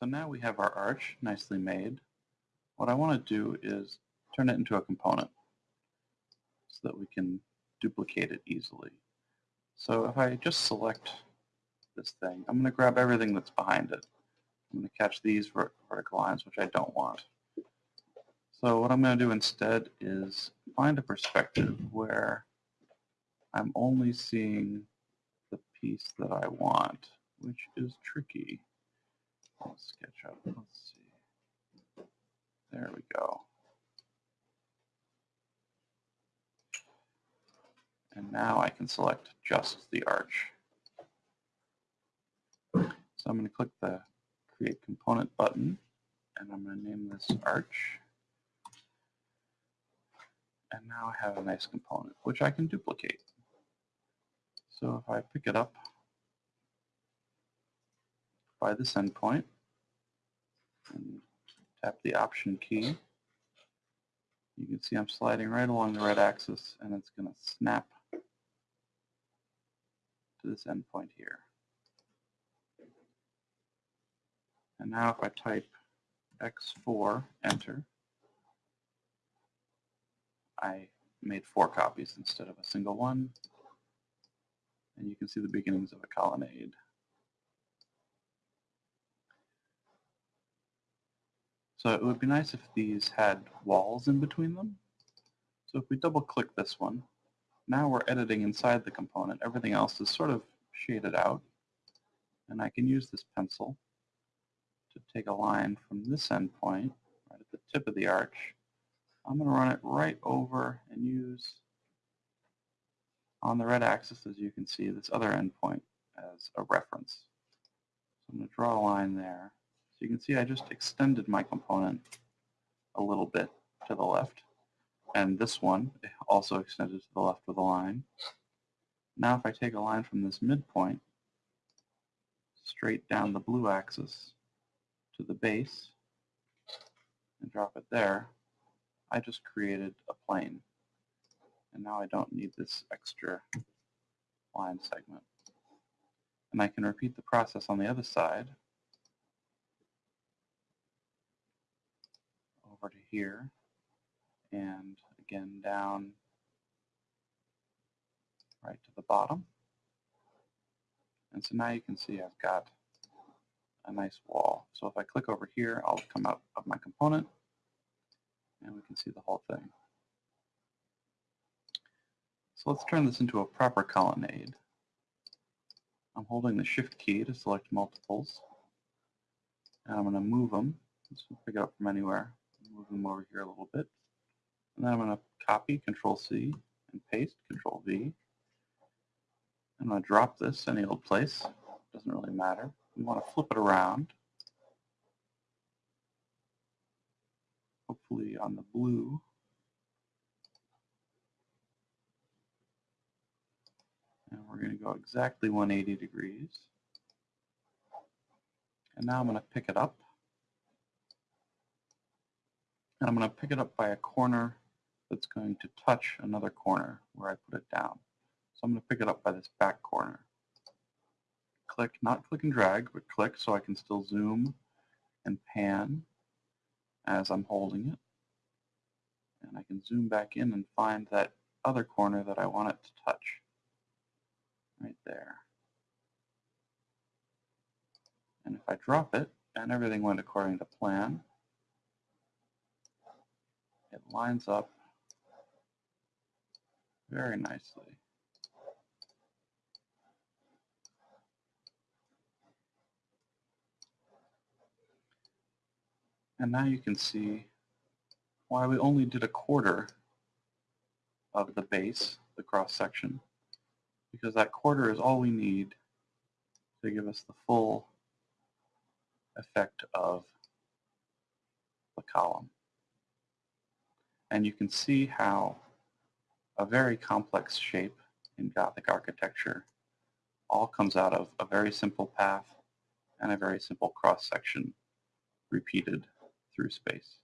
So now we have our arch nicely made. What I want to do is turn it into a component so that we can duplicate it easily. So if I just select this thing, I'm going to grab everything that's behind it. I'm going to catch these vertical lines, which I don't want. So what I'm going to do instead is find a perspective where I'm only seeing the piece that I want, which is tricky. I'll SketchUp. Let's see. There we go. And now I can select just the arch. So I'm going to click the Create Component button, and I'm going to name this Arch. And now I have a nice component, which I can duplicate. So if I pick it up by this endpoint and tap the Option key, you can see I'm sliding right along the red axis, and it's going to snap to this endpoint here. And now if I type X4, enter, I made four copies instead of a single one. And you can see the beginnings of a colonnade. So it would be nice if these had walls in between them. So if we double click this one, now we're editing inside the component. Everything else is sort of shaded out. And I can use this pencil to take a line from this endpoint, right at the tip of the arch. I'm going to run it right over and use on the red axis, as you can see, this other endpoint as a reference. So I'm going to draw a line there. So you can see I just extended my component a little bit to the left. And this one also extended to the left with a line. Now if I take a line from this midpoint straight down the blue axis to the base and drop it there, I just created a plane. And now I don't need this extra line segment. And I can repeat the process on the other side over to here and again down right to the bottom. And so now you can see I've got a nice wall. So if I click over here, I'll come out of my component and we can see the whole thing. So let's turn this into a proper colonnade. I'm holding the shift key to select multiples. And I'm going to move them. Let's pick it up from anywhere. Them over here a little bit. And then I'm going to copy, Control C, and paste, Control V. I'm going to drop this any old place. Doesn't really matter. We want to flip it around. Hopefully on the blue. And we're going to go exactly 180 degrees. And now I'm going to pick it up. And I'm going to pick it up by a corner that's going to touch another corner where I put it down. So I'm going to pick it up by this back corner. Click, not click and drag, but click so I can still zoom and pan as I'm holding it. And I can zoom back in and find that other corner that I want it to touch. Right there. And if I drop it, and everything went according to plan, it lines up very nicely. And now you can see why we only did a quarter of the base, the cross section, because that quarter is all we need to give us the full effect of the column. And you can see how a very complex shape in Gothic architecture all comes out of a very simple path and a very simple cross-section repeated through space.